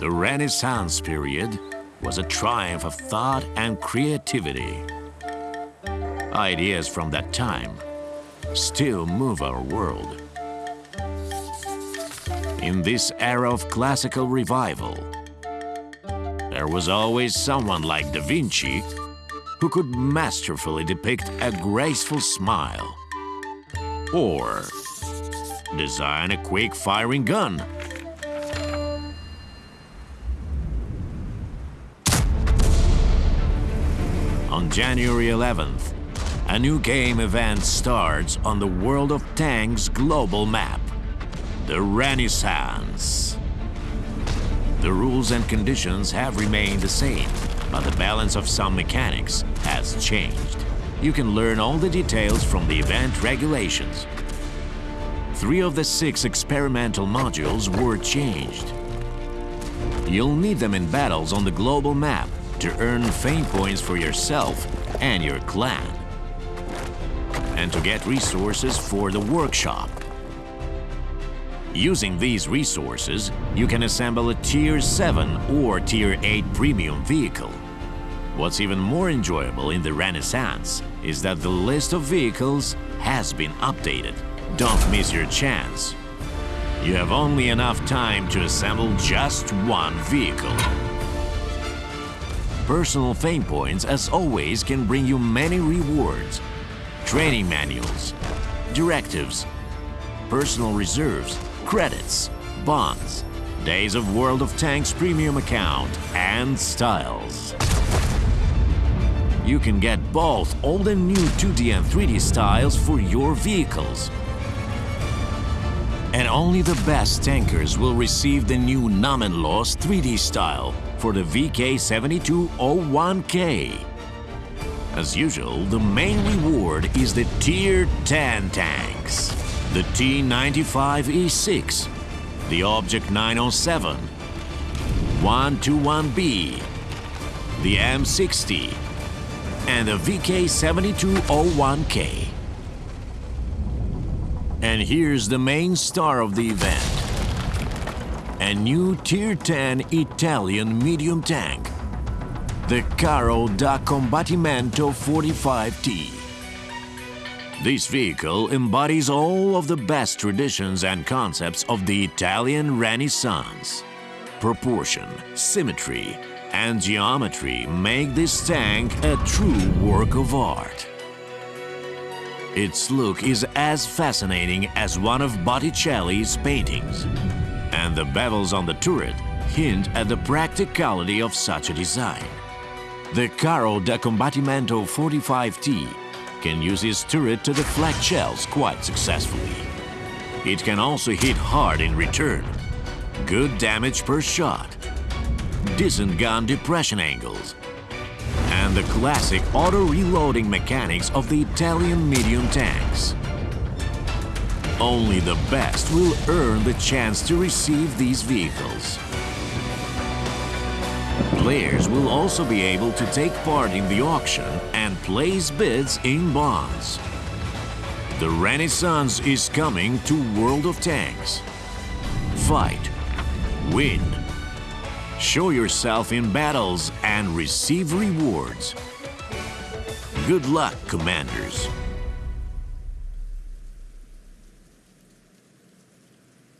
The Renaissance period was a triumph of thought and creativity. Ideas from that time still move our world. In this era of classical revival, there was always someone like Da Vinci who could masterfully depict a graceful smile or design a quick-firing gun. On January 11th, a new game event starts on the World of Tanks global map, the Renaissance. The rules and conditions have remained the same, but the balance of some mechanics has changed. You can learn all the details from the event regulations. Three of the six experimental modules were changed. You'll need them in battles on the global map to earn fame points for yourself and your clan. And to get resources for the workshop. Using these resources, you can assemble a Tier 7 or Tier 8 premium vehicle. What's even more enjoyable in the Renaissance is that the list of vehicles has been updated. Don't miss your chance. You have only enough time to assemble just one vehicle. Personal fame points, as always, can bring you many rewards. Training manuals, directives, personal reserves, credits, bonds, days of World of Tanks premium account, and styles. You can get both old and new 2D and 3D styles for your vehicles. And only the best tankers will receive the new Namenlos 3D style for the VK7201K. As usual, the main reward is the Tier 10 tanks. The T95E6, the Object 907, 121B, the M60, and the VK7201K. And here's the main star of the event. A new Tier 10 Italian medium tank, the Carro da Combattimento 45T. This vehicle embodies all of the best traditions and concepts of the Italian Renaissance. Proportion, symmetry, and geometry make this tank a true work of art. Its look is as fascinating as one of Botticelli's paintings, and the bevels on the turret hint at the practicality of such a design. The Carro da Combattimento 45T can use its turret to deflect shells quite successfully. It can also hit hard in return. Good damage per shot. Decent gun depression angles the classic auto-reloading mechanics of the Italian medium tanks. Only the best will earn the chance to receive these vehicles. Players will also be able to take part in the auction and place bids in bonds. The Renaissance is coming to World of Tanks. Fight, win, Show yourself in battles and receive rewards. Good luck, Commanders.